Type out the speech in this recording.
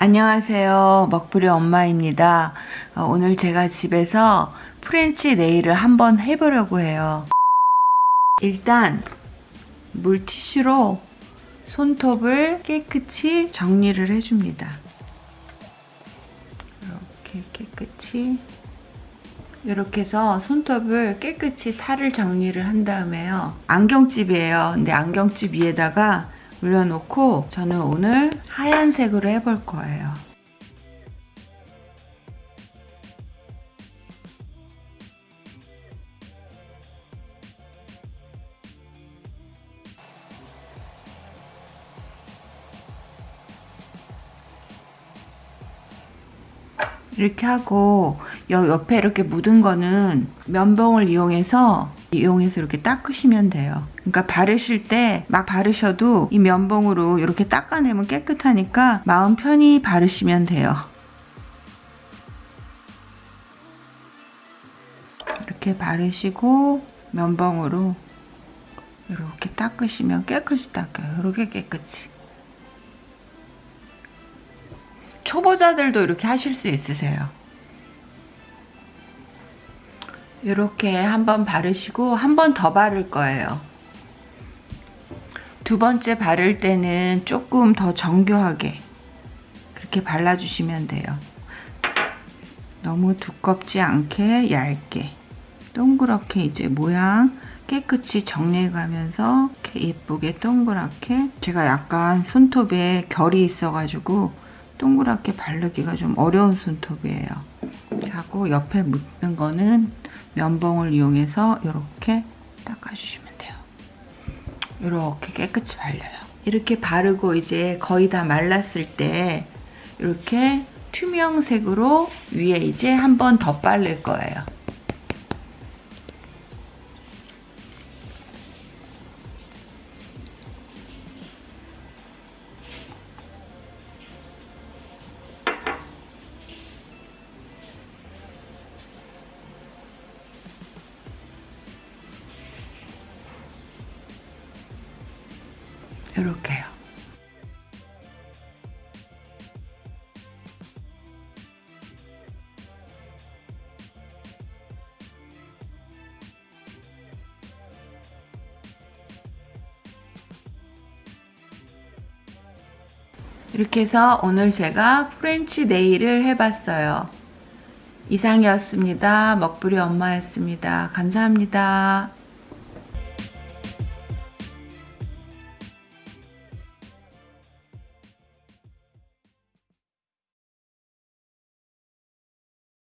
안녕하세요. 먹부리 엄마입니다. 어, 오늘 제가 집에서 French nail을 한번 해보려고 해요. 일단 물티슈로 손톱을 깨끗이 정리를 해줍니다. 이렇게 깨끗이 이렇게 해서 손톱을 깨끗이 살을 정리를 한 다음에요. 안경집이에요. 근데 안경집 위에다가 올려놓고 저는 오늘 하얀색으로 해볼 거예요. 이렇게 하고 옆에 이렇게 묻은 거는 면봉을 이용해서 이용해서 이렇게 닦으시면 돼요. 그러니까 바르실 때 막 바르셔도 이 면봉으로 이렇게 닦아내면 깨끗하니까 마음 편히 바르시면 돼요. 이렇게 바르시고 면봉으로 이렇게 닦으시면 깨끗이 닦여요. 이렇게 깨끗이. 초보자들도 이렇게 하실 수 있으세요. 이렇게 한번 바르시고 한 번 더 바를 거예요. 두 번째 바를 때는 조금 더 정교하게 그렇게 발라주시면 돼요. 너무 두껍지 않게 얇게 동그랗게 이제 모양 깨끗이 정리해 가면서 이렇게 예쁘게 동그랗게 제가 약간 손톱에 결이 있어 가지고 동그랗게 바르기가 좀 어려운 손톱이에요. 하고 옆에 묻는 거는 면봉을 이용해서 이렇게 닦아주시면 돼요. 이렇게 깨끗이 발려요. 이렇게 바르고 이제 거의 다 말랐을 때 이렇게 투명색으로 위에 이제 한 번 더 바를 거예요. 이렇게요. 이렇게 해서 오늘 제가 French nail을 해봤어요. 이상이었습니다. 먹부리 엄마였습니다. 감사합니다.